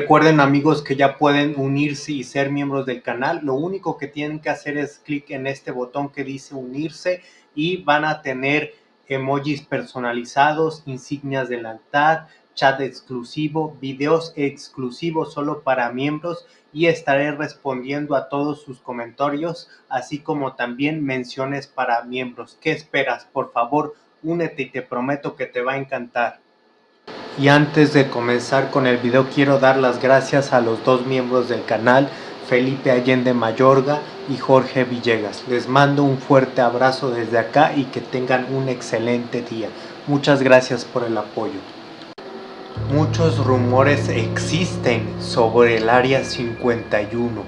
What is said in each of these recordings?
Recuerden amigos que ya pueden unirse y ser miembros del canal. Lo único que tienen que hacer es clic en este botón que dice unirse y van a tener emojis personalizados, insignias de lealtad, chat exclusivo, videos exclusivos solo para miembros y estaré respondiendo a todos sus comentarios, así como también menciones para miembros. ¿Qué esperas? Por favor, únete y te prometo que te va a encantar. Y antes de comenzar con el video quiero dar las gracias a los dos miembros del canal, Felipe Allende Mayorga y Jorge Villegas. Les mando un fuerte abrazo desde acá y que tengan un excelente día. Muchas gracias por el apoyo. Muchos rumores existen sobre el Área 51,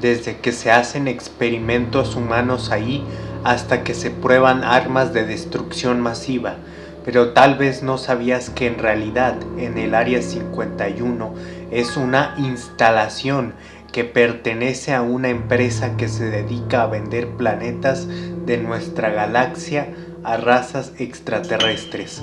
desde que se hacen experimentos humanos ahí hasta que se prueban armas de destrucción masiva pero tal vez no sabías que en realidad en el Área 51 es una instalación que pertenece a una empresa que se dedica a vender planetas de nuestra galaxia a razas extraterrestres.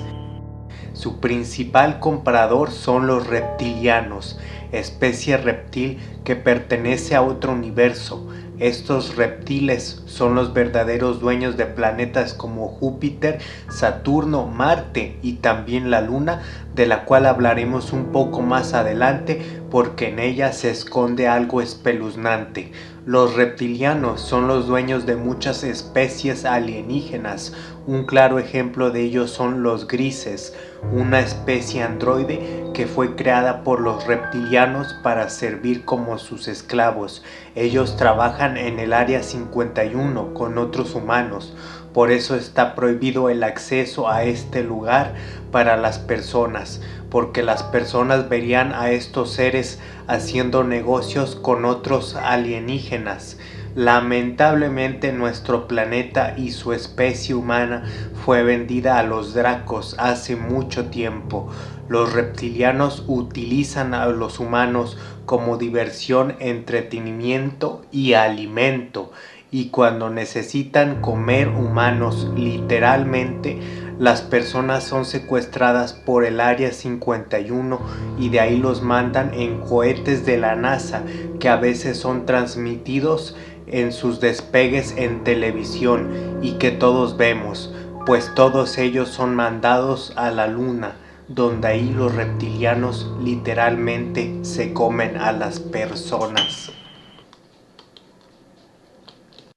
Su principal comprador son los reptilianos, especie reptil que pertenece a otro universo, estos reptiles son los verdaderos dueños de planetas como Júpiter, Saturno, Marte y también la Luna, de la cual hablaremos un poco más adelante porque en ella se esconde algo espeluznante. Los reptilianos son los dueños de muchas especies alienígenas. Un claro ejemplo de ellos son los grises, una especie androide que fue creada por los reptilianos para servir como sus esclavos. Ellos trabajan en el Área 51 con otros humanos, por eso está prohibido el acceso a este lugar para las personas, porque las personas verían a estos seres haciendo negocios con otros alienígenas. Lamentablemente nuestro planeta y su especie humana fue vendida a los dracos hace mucho tiempo. Los reptilianos utilizan a los humanos como diversión, entretenimiento y alimento. Y cuando necesitan comer humanos literalmente, las personas son secuestradas por el Área 51 y de ahí los mandan en cohetes de la NASA que a veces son transmitidos en sus despegues en televisión y que todos vemos, pues todos ellos son mandados a la luna, donde ahí los reptilianos literalmente se comen a las personas.